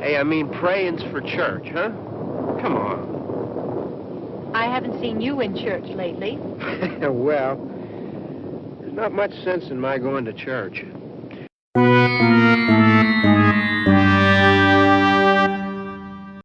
Hey, I mean praying's for church, huh? Come on. I haven't seen you in church lately. well, there's not much sense in my going to church.